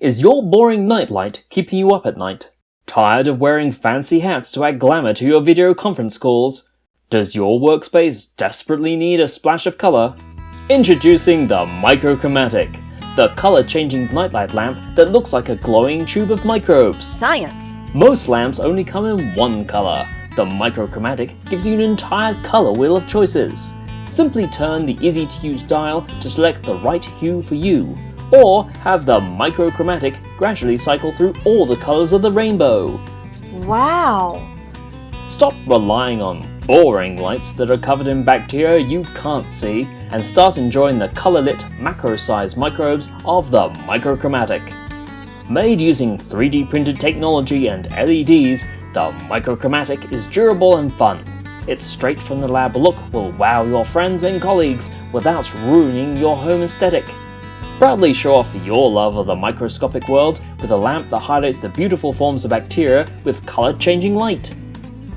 Is your boring nightlight keeping you up at night? Tired of wearing fancy hats to add glamour to your video conference calls? Does your workspace desperately need a splash of colour? Introducing the Microchromatic, the colour-changing nightlight lamp that looks like a glowing tube of microbes. Science! Most lamps only come in one colour. The Microchromatic gives you an entire colour wheel of choices. Simply turn the easy-to-use dial to select the right hue for you, or have the Microchromatic gradually cycle through all the colours of the rainbow. Wow! Stop relying on boring lights that are covered in bacteria you can't see and start enjoying the colour-lit macro-sized microbes of the Microchromatic. Made using 3D printed technology and LEDs, the Microchromatic is durable and fun. Its straight from the lab look will wow your friends and colleagues without ruining your home aesthetic. Proudly show off your love of the microscopic world with a lamp that highlights the beautiful forms of bacteria with colour-changing light.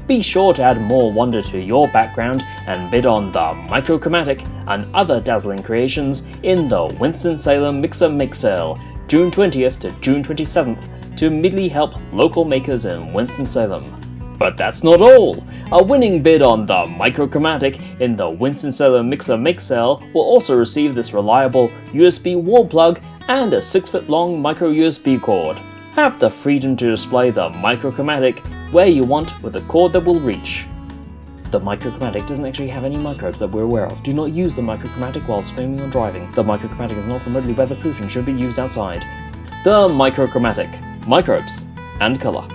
Be sure to add more wonder to your background and bid on the Microchromatic and other dazzling creations in the Winston-Salem Mixer Make Sale, June 20th to June 27th to immediately help local makers in Winston-Salem. But that's not all! A winning bid on the Microchromatic in the Winston-Salem Mixer Sale will also receive this reliable USB wall plug and a 6 foot long micro USB cord. Have the freedom to display the Microchromatic where you want with a cord that will reach. The Microchromatic doesn't actually have any microbes that we're aware of. Do not use the Microchromatic while swimming or driving. The Microchromatic is not remotely weatherproof and should be used outside. The Microchromatic. Microbes and colour.